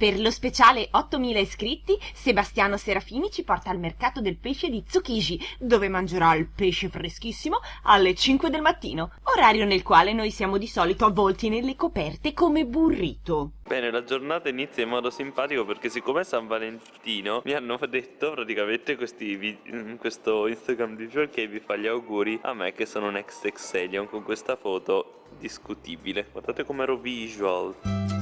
Per lo speciale 8000 iscritti, Sebastiano Serafini ci porta al mercato del pesce di Tsukiji, dove mangerà il pesce freschissimo alle 5 del mattino, orario nel quale noi siamo di solito avvolti nelle coperte come burrito. Bene, la giornata inizia in modo simpatico perché siccome è San Valentino mi hanno detto praticamente questi questo Instagram visual che vi fa gli auguri a me che sono un ex Exelion con questa foto discutibile. Guardate com'ero visual.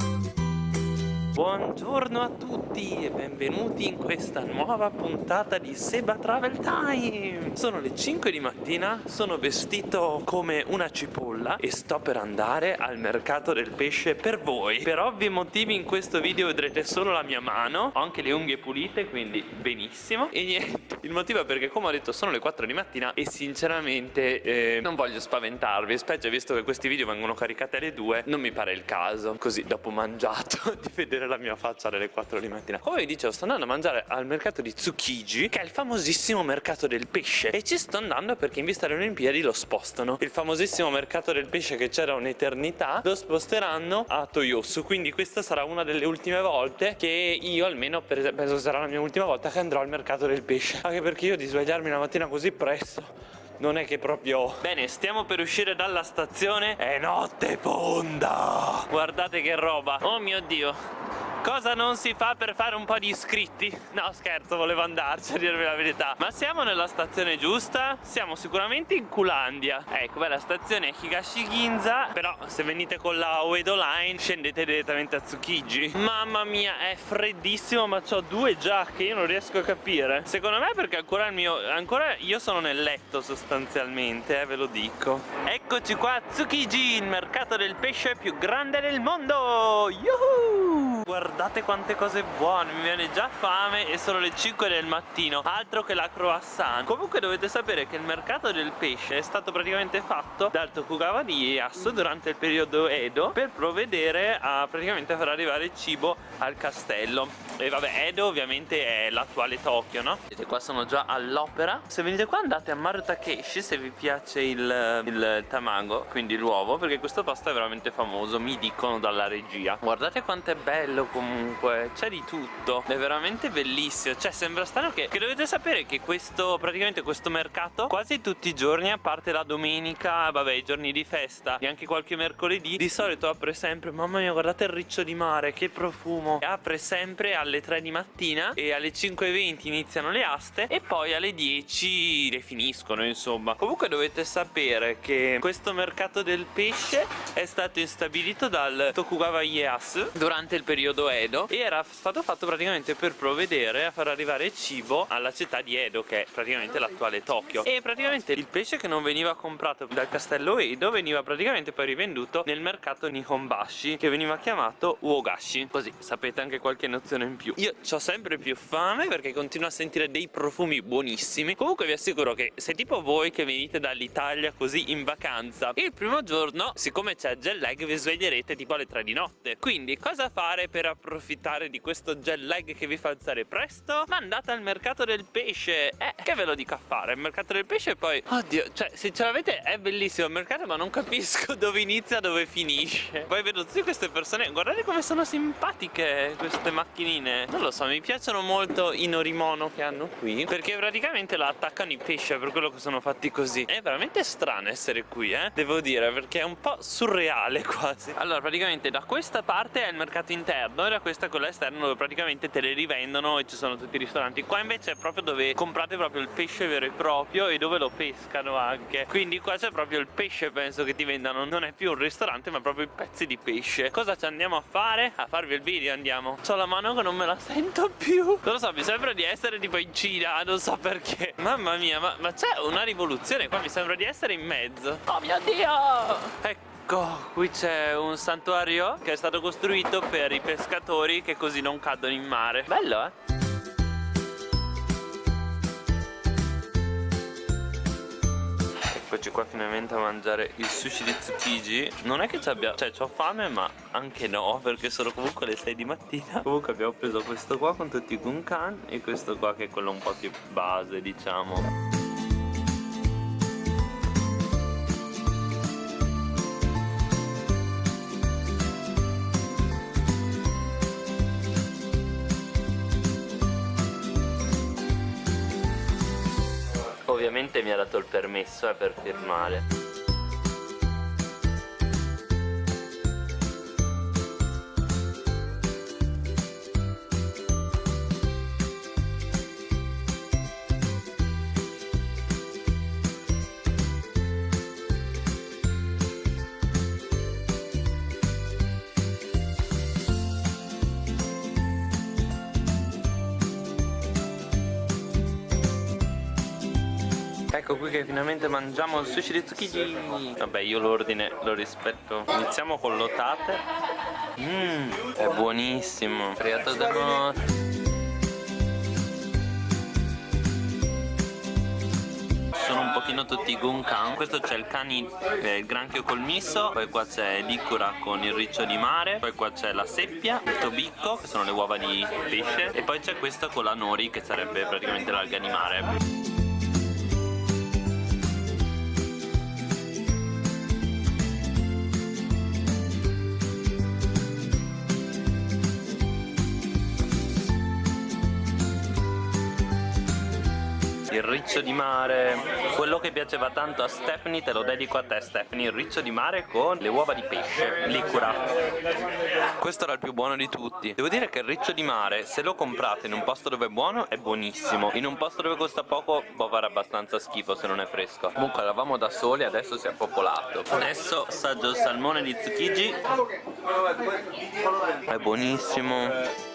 Buongiorno a tutti e benvenuti in questa nuova puntata di Seba Travel Time. Sono le 5 di mattina, sono vestito come una cipolla e sto per andare al mercato del pesce per voi. Per ovvi motivi in questo video vedrete solo la mia mano Ho anche le unghie pulite quindi benissimo. E niente, il motivo è perché come ho detto sono le 4 di mattina E sinceramente eh, non voglio spaventarvi. Specie visto che questi video vengono caricati alle 2 Non mi pare il caso. Così dopo mangiato di vedere la mia faccia alle 4 di mattina. Come vi dicevo sto andando a mangiare al mercato di Tsukiji Che è il famosissimo mercato del pesce. E ci sto andando perché in vista delle Olimpiadi lo spostano. Il famosissimo mercato del pesce che c'era un'eternità Lo sposteranno a Toyosu. Quindi questa sarà una delle ultime volte Che io almeno penso sarà la mia ultima volta che andrò al mercato del pesce. Anche perché io di svegliarmi la mattina così presto non è che proprio... Bene, stiamo per uscire dalla stazione. È notte fonda. Guardate che roba. Oh mio Dio Cosa non si fa per fare un po' di iscritti? No scherzo, volevo andarci a dirvi la verità Ma siamo nella stazione giusta? Siamo sicuramente in Kulandia Ecco, beh, la stazione è Higashi Ginza Però se venite con la Uedo Line scendete direttamente a Tsukiji Mamma mia, è freddissimo ma ho due giacche, io non riesco a capire Secondo me perché ancora il mio... Ancora io sono nel letto sostanzialmente, eh, ve lo dico Eccoci qua a Tsukiji, il mercato del pesce più grande del mondo Yuhu! Guardate quante cose buone mi viene già fame e sono le 5 del mattino altro che la croissant. Comunque dovete sapere che il mercato del pesce è stato praticamente fatto dal Tokugawa di Ieyasu durante il periodo Edo per provvedere a praticamente far arrivare cibo al castello. E vabbè Edo ovviamente è l'attuale Tokyo no? Vedete qua sono già all'opera. Se venite qua andate a Maru Takeshi se vi piace il, il tamago quindi l'uovo perché questo posto è veramente famoso mi dicono dalla regia. Guardate quanto è bello comunque comunque. C'è di tutto. È veramente bellissimo. Cioè sembra strano che, che dovete sapere che questo praticamente questo mercato quasi tutti i giorni a parte la domenica vabbè i giorni di festa e anche qualche mercoledì di solito apre sempre mamma mia guardate il riccio di mare che profumo. Apre sempre alle 3 di mattina e alle 5.20 iniziano le aste e poi alle 10 le finiscono insomma. Comunque dovete sapere che questo mercato del pesce è stato instabilito dal Tokugawa Ieyasu durante il periodo Edo e era stato fatto praticamente per provvedere a far arrivare cibo alla città di Edo che è praticamente l'attuale Tokyo. E praticamente il pesce che non veniva comprato dal castello Edo veniva praticamente poi rivenduto nel mercato Nihonbashi che veniva chiamato Uogashi. Così sapete anche qualche nozione in più. Io ho sempre più fame perché continuo a sentire dei profumi buonissimi. Comunque vi assicuro che se tipo voi che venite dall'Italia così in vacanza il primo giorno siccome c'è jet lag vi sveglierete tipo alle 3 di notte. Quindi cosa fare per approfittare approfittare di questo jet lag che vi fa alzare presto. Ma andate al mercato del pesce. Eh che ve lo dico a fare? Il mercato del pesce poi oddio cioè se ce l'avete è bellissimo il mercato ma non capisco dove inizia dove finisce. Poi vedo tutte queste persone guardate come sono simpatiche queste macchinine. Non lo so mi piacciono molto i norimono che hanno qui perché praticamente la attaccano i pesci per quello che sono fatti così. È veramente strano essere qui eh devo dire perché è un po' surreale quasi. Allora praticamente da questa parte è il mercato interno e da questa quella esterna dove praticamente te le rivendono e ci sono tutti i ristoranti. Qua invece è proprio dove comprate proprio il pesce vero e proprio e dove lo pescano anche. Quindi qua c'è proprio il pesce penso che ti vendano. Non è più un ristorante ma proprio i pezzi di pesce. Cosa ci andiamo a fare? a farvi il video andiamo. Ho la mano che non me la sento più. Non lo so mi sembra di essere tipo in Cina non so perché. Mamma mia ma, ma c'è una rivoluzione qua? Mi sembra di essere in mezzo. Oh mio dio! Ecco Ecco, qui c'è un santuario che è stato costruito per i pescatori che così non cadono in mare. Bello, eh? Eccoci qua finalmente a mangiare il sushi di Tsukiji Non è che ci abbia, cioè ho fame ma anche no Perché sono comunque le 6 di mattina Comunque abbiamo preso questo qua con tutti i gunkan E questo qua che è quello un po' più base diciamo permesso eh, per firmare Ecco qui che finalmente mangiamo il sushi di Tsukiji Vabbè io l'ordine lo rispetto. Iniziamo con l'otate. Mmm, è buonissimo. Friato da notte sono un pochino tutti gunkan questo c'è il cani eh, il granchio col miso poi qua c'è l'icura con il riccio di mare poi qua c'è la seppia il tobicco che sono le uova di pesce e poi c'è questo con la nori che sarebbe praticamente l'alga di mare il riccio di mare. Quello che piaceva tanto a Stephanie te lo dedico a te Stephanie. Il riccio di mare con le uova di pesce licura. Questo era il più buono di tutti. Devo dire che il riccio di mare se lo comprate in un posto dove è buono è buonissimo. In un posto dove costa poco può fare abbastanza schifo se non è fresco. Comunque eravamo da soli adesso si è popolato. Adesso assaggio il salmone di Tsukiji è buonissimo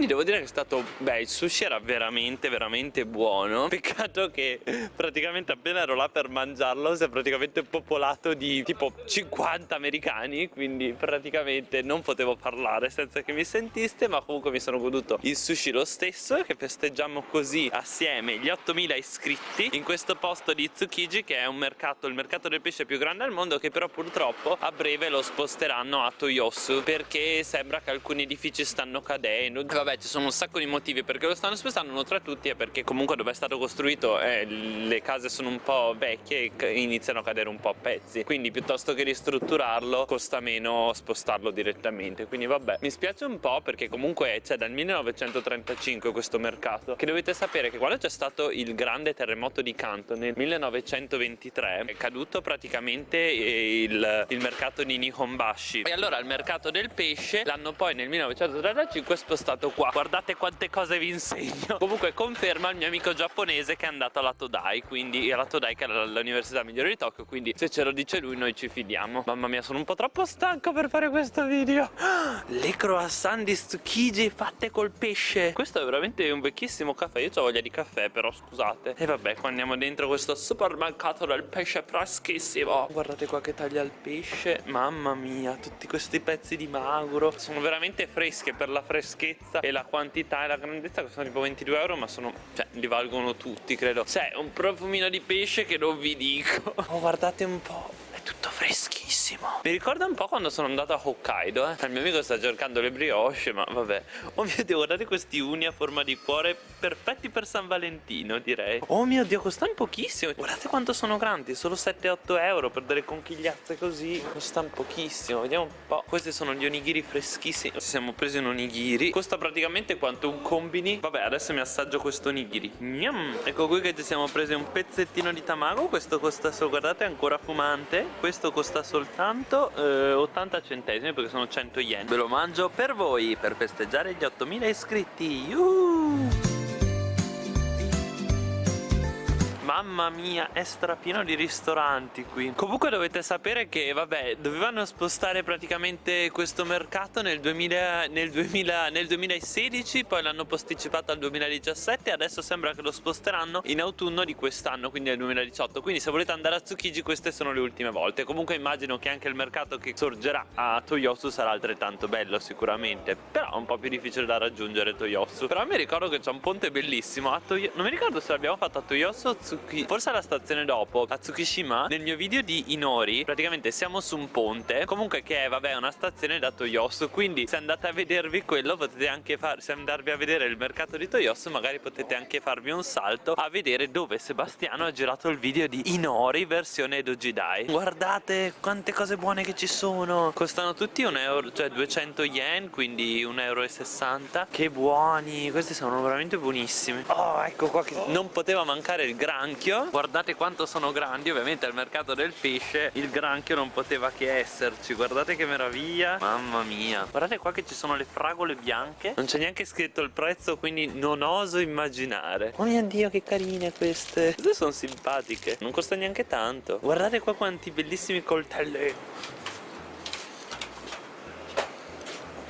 quindi devo dire che è stato... Beh, il sushi era veramente, veramente buono. Peccato che praticamente appena ero là per mangiarlo si è praticamente popolato di tipo 50 americani, quindi praticamente non potevo parlare senza che mi sentiste, ma comunque mi sono goduto il sushi lo stesso che festeggiamo così assieme gli 8000 iscritti in questo posto di Tsukiji che è un mercato, il mercato del pesce più grande al mondo che però purtroppo a breve lo sposteranno a Toyosu perché sembra che alcuni edifici stanno cadendo vendendo vabbè ci sono un sacco di motivi perché lo stanno spostando uno tra tutti è perché comunque dove è stato costruito eh, le case sono un po' vecchie e iniziano a cadere un po' a pezzi. Quindi piuttosto che ristrutturarlo costa meno spostarlo direttamente. Quindi vabbè mi spiace un po' perché comunque c'è dal 1935 questo mercato che dovete sapere che quando c'è stato il grande terremoto di Kanto nel 1923 è caduto praticamente il, il mercato di Nihonbashi. E allora il mercato del pesce l'hanno poi nel 1935 spostato stato qua. Guardate quante cose vi insegno. Comunque conferma il mio amico giapponese che è andato alla Todai Quindi alla Todai che era l'università migliore di Tokyo Quindi se ce lo dice lui noi ci fidiamo. Mamma mia sono un po' troppo stanco per fare questo video. Le croissant di Tsukiji fatte col pesce. Questo è veramente un vecchissimo caffè. Io ho voglia di caffè però scusate. E vabbè qua andiamo dentro questo supermercato del pesce freschissimo. Guardate qua che taglia il pesce. Mamma mia tutti questi pezzi di magro. Sono veramente fresche per la freschezza freschezza e la quantità e la grandezza costano tipo 22 euro ma sono cioè li valgono tutti credo. C'è un profumino di pesce che non vi dico. Oh guardate un po' è tutto freschissimo. Mi ricorda un po' quando sono andato a Hokkaido eh? Il mio amico sta cercando le brioche Ma vabbè. Oh mio dio guardate questi uni a forma di cuore Perfetti per San Valentino direi. Oh mio dio costano pochissimo. Guardate quanto sono grandi Solo 7-8 euro per delle conchigliazze così. Costano pochissimo Vediamo un po' Questi sono gli onigiri freschissimi. Ci siamo presi un onigiri. Costa praticamente quanto un combini. Vabbè adesso mi assaggio questo onigiri. Gnam. Ecco qui che ci siamo presi un pezzettino di tamago. Questo costa solo guardate è ancora fumante. Questo costa soltanto eh, 80 centesimi perché sono 100 yen. Ve lo mangio per voi per festeggiare gli 8000 iscritti. Yuhu! Mamma mia è strapieno di ristoranti qui. Comunque dovete sapere che vabbè Dovevano spostare praticamente questo mercato nel, 2000, nel, 2000, nel 2016 Poi l'hanno posticipato al 2017 Adesso sembra che lo sposteranno in autunno di quest'anno Quindi nel 2018 Quindi se volete andare a Tsukiji queste sono le ultime volte. Comunque immagino che anche il mercato che sorgerà a Toyosu sarà altrettanto bello sicuramente. Però è un po' più difficile da raggiungere Toyosu. Però mi ricordo che c'è un ponte bellissimo a Toyosu Non mi ricordo se l'abbiamo fatto a Toyosu o Tsukiji Tsuki forse alla stazione dopo a Tsukishima nel mio video di Inori praticamente siamo su un ponte. Comunque che è vabbè una stazione da Toyosu quindi se andate a vedervi quello potete anche fare se andarvi a vedere il mercato di Toyosu magari potete anche farvi un salto a vedere dove Sebastiano ha girato il video di Inori versione Dojidai guardate quante cose buone che ci sono. Costano tutti un euro cioè 200 yen quindi 1,60 euro che buoni questi sono veramente buonissimi oh ecco qua che non poteva mancare il granchio. Guardate quanto sono grandi ovviamente al mercato del pesce. Il granchio non poteva che esserci. Guardate che meraviglia. Mamma mia. Guardate qua che ci sono le fragole bianche. Non c'è neanche scritto il prezzo quindi non oso immaginare. Oh mio dio che carine queste. Queste sono simpatiche. Non costa neanche tanto. Guardate qua quanti bellissimi coltelli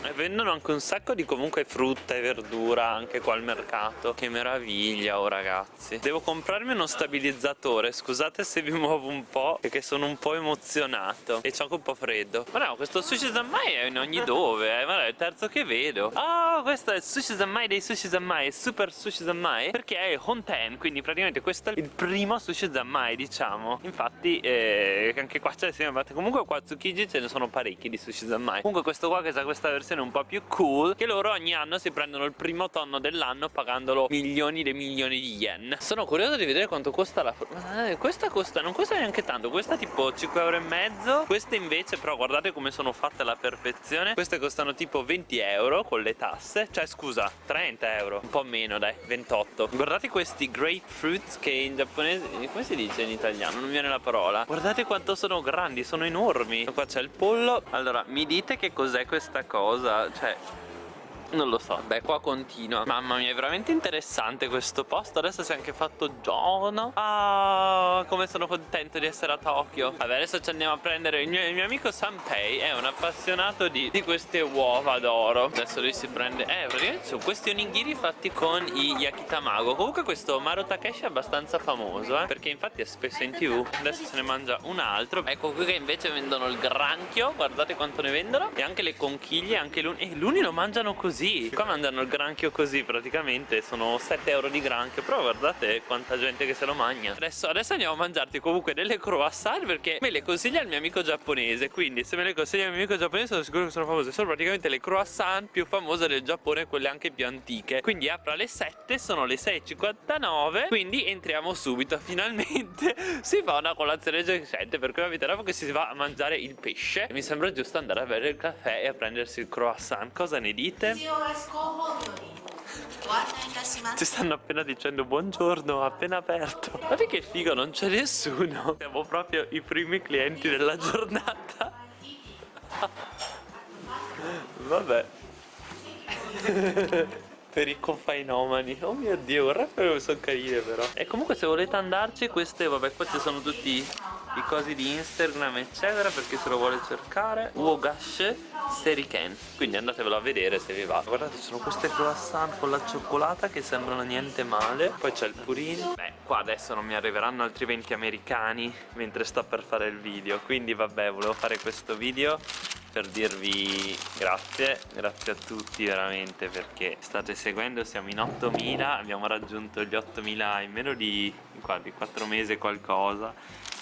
E vendono anche un sacco di comunque frutta e verdura anche qua al mercato. Che meraviglia oh ragazzi. Devo comprarmi uno stabilizzatore. Scusate se vi muovo un po' Perché sono un po' emozionato. E c'ho anche un po' freddo. Ma no questo sushi zanmai è in ogni dove eh. Ma è il terzo che vedo. Oh questo è il sushi zanmai dei sushi zanmai È super sushi zanmai Perché è Honten Quindi praticamente questo è il primo sushi zanmai diciamo. Infatti eh, anche qua c'è Comunque qua a Tsukiji ce ne sono parecchi di sushi zanmai Comunque questo qua che ha questa versione versione un po' più cool che loro ogni anno si prendono il primo tonno dell'anno pagandolo milioni e milioni di yen. Sono curioso di vedere quanto costa la eh, questa costa non costa neanche tanto questa tipo 5 euro e mezzo queste invece però guardate come sono fatte alla perfezione queste costano tipo 20 euro con le tasse cioè scusa 30 euro un po' meno dai 28 guardate questi grapefruit che in giapponese come si dice in italiano? Non mi viene la parola. Guardate quanto sono grandi sono enormi. Qua c'è il pollo. Allora mi dite che cos'è questa cosa cosa, cioè non lo so, beh qua continua. Mamma mia è veramente interessante questo posto. Adesso si è anche fatto giorno. Ah come sono contento di essere a Tokyo. Vabbè adesso ci andiamo a prendere Il mio, il mio amico Sanpei. È un appassionato di, di, queste uova d'oro. Adesso lui si prende Eh praticamente sono questi onigiri fatti con i yakitamago. Comunque questo Maro Takeshi è abbastanza famoso eh Perché infatti è spesso in tv. Adesso se ne mangia un altro. Ecco qui che invece vendono il granchio Guardate quanto ne vendono E anche le conchiglie Anche l'uni E l'uni lo mangiano così così Qua mandano il granchio così praticamente Sono 7 euro di granchio Però guardate quanta gente che se lo mangia Adesso, adesso andiamo a mangiarti comunque delle croissant Perché me le consiglia il mio amico giapponese Quindi se me le consiglia il mio amico giapponese Sono sicuro che sono famose. Sono praticamente le croissant più famose del Giappone Quelle anche più antiche. Quindi apre alle 7 Sono le 6.59 Quindi entriamo subito Finalmente si fa una colazione decente Perché avete dopo che si va a mangiare il pesce. Mi sembra giusto andare a bere il caffè E a prendersi il croissant. Cosa ne dite? Ci stanno appena dicendo buongiorno, appena aperto. Guarda che figo, non c'è nessuno. Siamo proprio i primi clienti della giornata. Vabbè. Per i confainomani Oh mio dio, guarda come sono carine però. E comunque se volete andarci queste, vabbè qua ci sono tutti i cosi di Instagram eccetera perché se lo vuole cercare. Wogash Seriken. Quindi andatevelo a vedere se vi va. Guardate ci sono queste croissant con la cioccolata che sembrano niente male. Poi c'è il purin beh qua adesso non mi arriveranno altri 20 americani mentre sto per fare il video. Quindi vabbè volevo fare questo video per dirvi grazie, grazie a tutti veramente perché state seguendo, siamo in 8000, abbiamo raggiunto gli 8000 in meno di, di 4 mesi qualcosa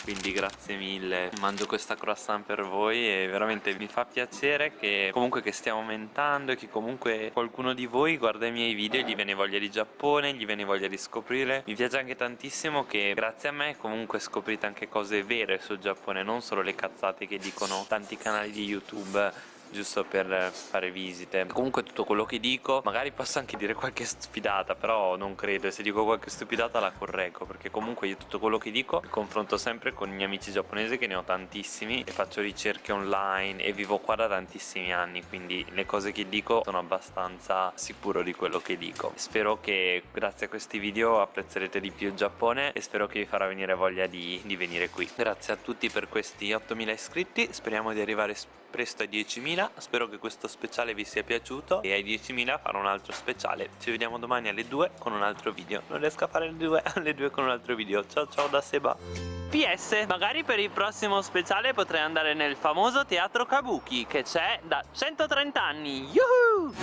quindi grazie mille. Mangio questa croissant per voi e veramente mi fa piacere che comunque che stiamo aumentando e che comunque qualcuno di voi guarda i miei video e gli viene voglia di Giappone gli viene voglia di scoprire. Mi piace anche tantissimo che grazie a me comunque scoprite anche cose vere sul Giappone non solo le cazzate che dicono tanti canali di YouTube giusto per fare visite. Comunque tutto quello che dico magari posso anche dire qualche stupidata però non credo. E se dico qualche stupidata la correggo perché comunque io tutto quello che dico confronto sempre con i miei amici giapponesi che ne ho tantissimi e faccio ricerche online e vivo qua da tantissimi anni quindi le cose che dico sono abbastanza sicuro di quello che dico. Spero che grazie a questi video apprezzerete di più il Giappone e spero che vi farà venire voglia di, di venire qui. Grazie a tutti per questi 8000 iscritti speriamo di arrivare presto ai 10.000 spero che questo speciale vi sia piaciuto. E ai 10.000 farò un altro speciale. Ci vediamo domani alle 2 con un altro video. Non riesco a fare alle 2, alle 2 con un altro video. Ciao ciao da Seba. PS, magari per il prossimo speciale potrei andare nel famoso teatro Kabuki che c'è da 130 anni. Yuhu!